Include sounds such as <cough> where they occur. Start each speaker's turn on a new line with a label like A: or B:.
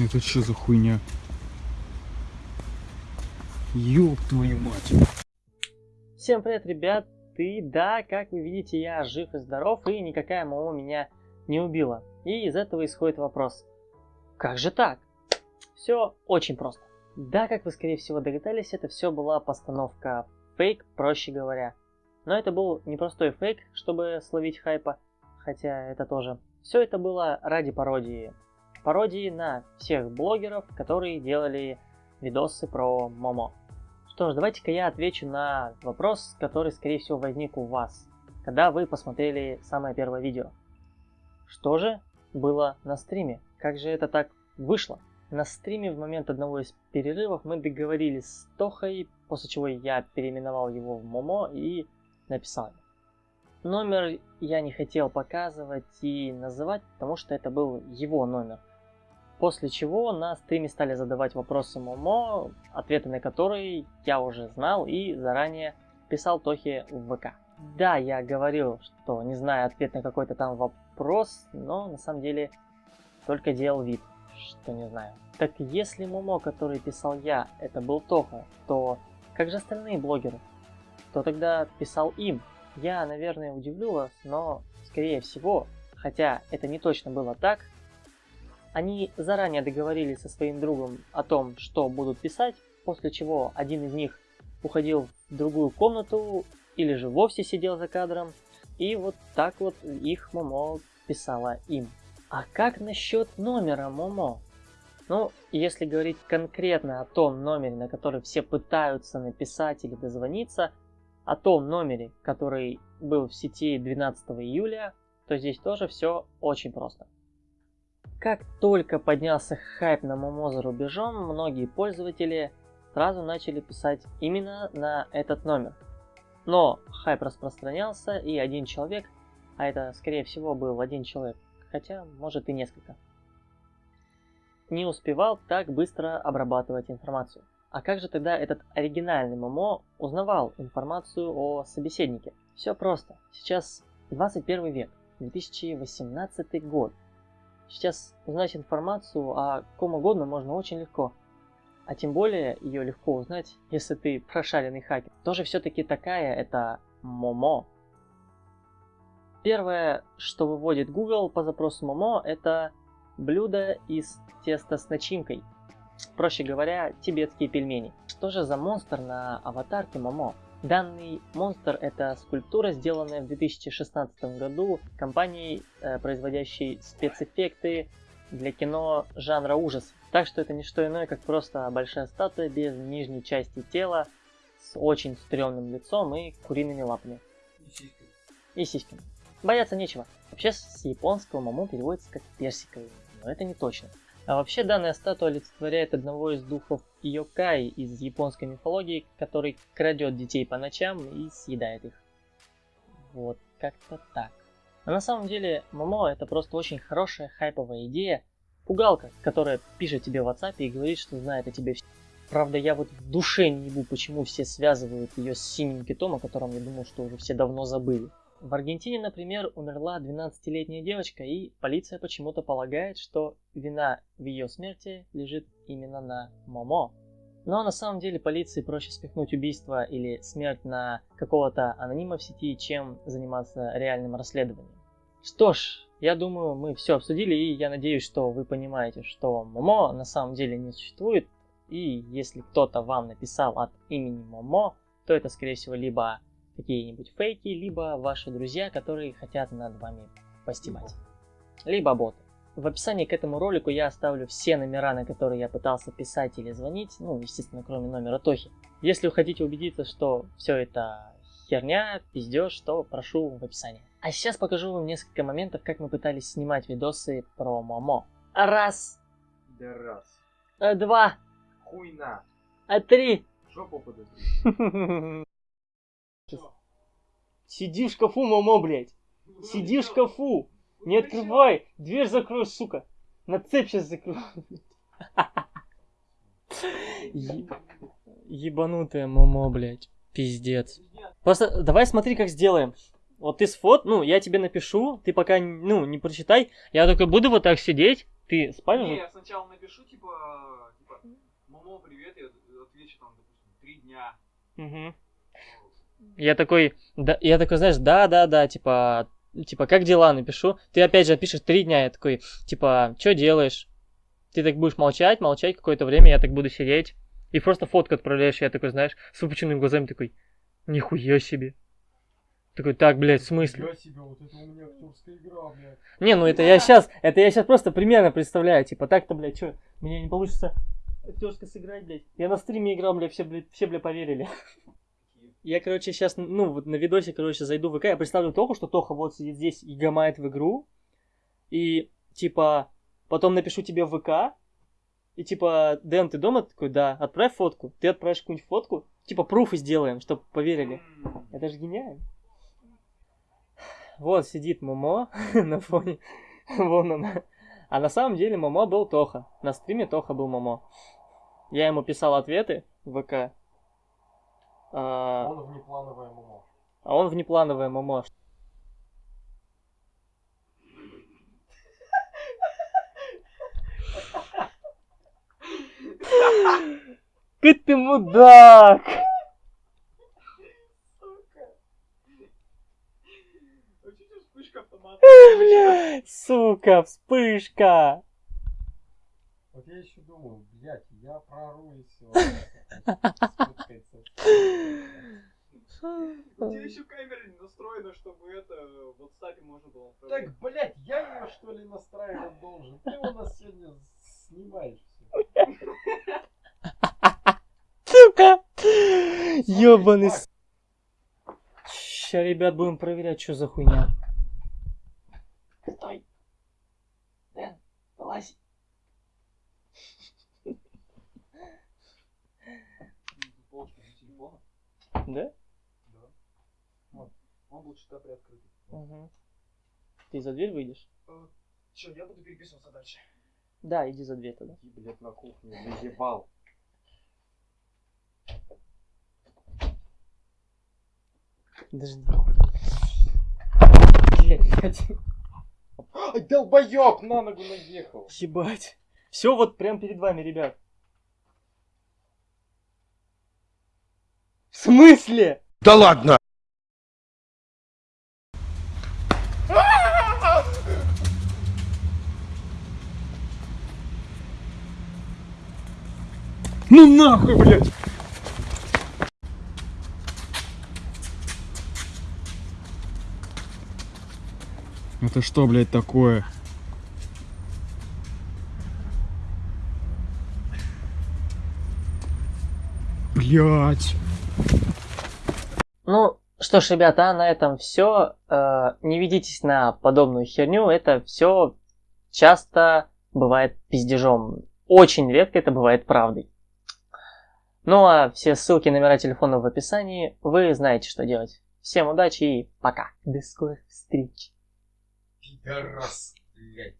A: Это что за хуйня? Ёб твою мать.
B: Всем привет, ребят! И да, как вы видите, я жив и здоров, и никакая мама меня не убила. И из этого исходит вопрос. Как же так? Все очень просто. Да, как вы скорее всего догадались, это все была постановка фейк, проще говоря. Но это был непростой фейк, чтобы словить хайпа, хотя это тоже. Все это было ради пародии. Пародии на всех блогеров, которые делали видосы про Момо. Что ж, давайте-ка я отвечу на вопрос, который, скорее всего, возник у вас, когда вы посмотрели самое первое видео. Что же было на стриме? Как же это так вышло? На стриме в момент одного из перерывов мы договорились с Тохой, после чего я переименовал его в Момо и написал Номер я не хотел показывать и называть, потому что это был его номер. После чего на стриме стали задавать вопросы Момо, ответы на которые я уже знал и заранее писал Тохе в ВК. Да, я говорил, что не знаю ответ на какой-то там вопрос, но на самом деле только делал вид, что не знаю. Так если Момо, который писал я, это был Тоха, то как же остальные блогеры? Кто тогда писал им? Я, наверное, удивлю вас, но скорее всего, хотя это не точно было так, они заранее договорились со своим другом о том, что будут писать, после чего один из них уходил в другую комнату или же вовсе сидел за кадром, и вот так вот их Момо писала им. А как насчет номера Момо? Ну, если говорить конкретно о том номере, на который все пытаются написать или дозвониться, о том номере, который был в сети 12 июля, то здесь тоже все очень просто. Как только поднялся хайп на Момо за рубежом, многие пользователи сразу начали писать именно на этот номер. Но хайп распространялся, и один человек, а это скорее всего был один человек, хотя может и несколько, не успевал так быстро обрабатывать информацию. А как же тогда этот оригинальный Момо узнавал информацию о собеседнике? Все просто. Сейчас 21 век, 2018 год. Сейчас узнать информацию о ком угодно можно очень легко. А тем более ее легко узнать, если ты прошаренный хакер. Кто же все-таки такая эта Момо. Первое, что выводит Google по запросу Момо, это блюдо из теста с начинкой. Проще говоря, тибетские пельмени. Что же за монстр на аватарке Момо? Данный монстр это скульптура, сделанная в 2016 году компанией, э, производящей спецэффекты для кино жанра ужас. Так что это не что иное, как просто большая статуя без нижней части тела, с очень стрёмным лицом и куриными лапами. И сиськами. И сиськами. Бояться нечего. Вообще с японского момо переводится как персиковый, но это не точно. А вообще данная статуя олицетворяет одного из духов Йокай из японской мифологии, который крадет детей по ночам и съедает их. Вот, как-то так. А на самом деле, Момо это просто очень хорошая хайповая идея. Пугалка, которая пишет тебе в WhatsApp и говорит, что знает о тебе все. Правда, я вот в душе не ебу, почему все связывают ее с синим китом, о котором я думал, что уже все давно забыли. В Аргентине, например, умерла 12-летняя девочка, и полиция почему-то полагает, что вина в ее смерти лежит именно на Момо. Но на самом деле полиции проще спихнуть убийство или смерть на какого-то анонима в сети, чем заниматься реальным расследованием. Что ж, я думаю, мы все обсудили, и я надеюсь, что вы понимаете, что Момо на самом деле не существует, и если кто-то вам написал от имени Момо, то это, скорее всего, либо какие-нибудь фейки, либо ваши друзья, которые хотят над вами постебать. Либо боты. В описании к этому ролику я оставлю все номера, на которые я пытался писать или звонить, ну, естественно, кроме номера Тохи. Если вы хотите убедиться, что все это херня, пиздеж, то прошу в описании. А сейчас покажу вам несколько моментов, как мы пытались снимать видосы про Момо. Раз.
A: Да раз.
B: Э, два.
A: Хуйна.
B: А три.
A: Жопу подожди. <laughs>
B: Сиди в шкафу, мамо, блядь. Сиди в шкафу. Не открывай. Дверь закрой, сука. На цепь сейчас закрою. Ебанутая мамо, блядь. Пиздец. Просто давай смотри, как сделаем. Вот ты сфот, ну, я тебе напишу, ты пока, ну, не прочитай. Я только буду вот так сидеть, Ты спать
C: Не, я сначала напишу, типа, типа, мамо, привет, я отвечу там, допустим, три дня.
B: Мгм. Я такой, да, я такой, знаешь, да, да, да, типа, типа, как дела, напишу. Ты опять же пишешь три дня, я такой, типа, что делаешь? Ты так будешь молчать, молчать какое-то время, я так буду сидеть. И просто фотку отправляешь, я такой, знаешь, с выпученными глазами такой, нихуя себе. Такой, так, блядь, в смысле?
A: Себе, вот это у меня актерская игра, блядь.
B: Не, ну это я сейчас, это я сейчас просто примерно представляю, типа, так-то, блядь, что, мне не получится актерско сыграть, блядь. Я на стриме играл, блядь, все, блядь, все, блядь, поверили. Я, короче, сейчас, ну, вот на видосе, короче, зайду в ВК, я представлю Тоху, что Тоха вот сидит здесь и гамает в игру, и, типа, потом напишу тебе в ВК, и, типа, Дэн, ты дома? Такой, да, отправь фотку. Ты отправишь какую-нибудь фотку, типа, пруфы сделаем, чтобы поверили. Это же гениально. Вот сидит Момо <laughs> на фоне. Вон она. А на самом деле Момо был Тоха. На стриме Тоха был Момо. Я ему писал ответы в ВК. А,
A: Он внеплановая Момо.
B: а он внеплановое Момо. Ты ты мудак!
C: а?
B: Бля, сука, вспышка!
A: Вот я еще думаю, блядь, я прору и все.
C: У тебя еще камера не настроена, чтобы это в WhatsApp можно было.
A: Так, блядь, я ее что ли настраивать должен? Ты у нас сегодня снимаешь.
B: Сука! Ёбаный с... Ща, ребят, будем проверять, что за хуйня. Стой. Дэн, вылазь.
C: Полочка для телефона.
B: Да?
C: Да. Он был чуть приоткрытый.
B: Угу. Ты за дверь выйдешь?
C: Че, я буду переписываться дальше.
B: Да, иди за дверь тогда.
A: Иди, блядь, на кухню, заебал.
B: Подожди. Блядь,
A: Ай, долбоёб, на ногу наехал.
B: ебать. Все вот прям перед вами, ребят. В смысле?
D: Да ладно!
A: Ну нахуй, блядь. Это что, блядь, такое? Блядь.
B: Ну, что ж, ребята, на этом все. Не ведитесь на подобную херню. Это все часто бывает пиздежом. Очень редко это бывает правдой. Ну а все ссылки, номера телефонов в описании. Вы знаете, что делать. Всем удачи и пока. До скорых встреч.
A: Пидорас, блядь.